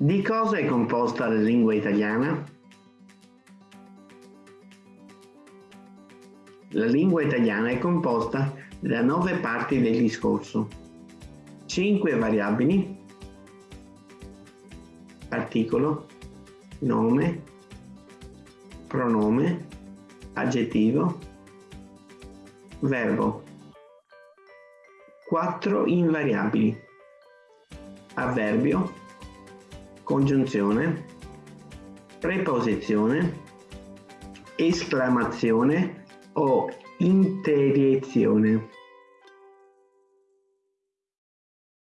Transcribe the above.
Di cosa è composta la lingua italiana? La lingua italiana è composta da nove parti del discorso, cinque variabili, articolo, nome, pronome, aggettivo, verbo. Quattro invariabili, avverbio, congiunzione, preposizione, esclamazione o interiezione.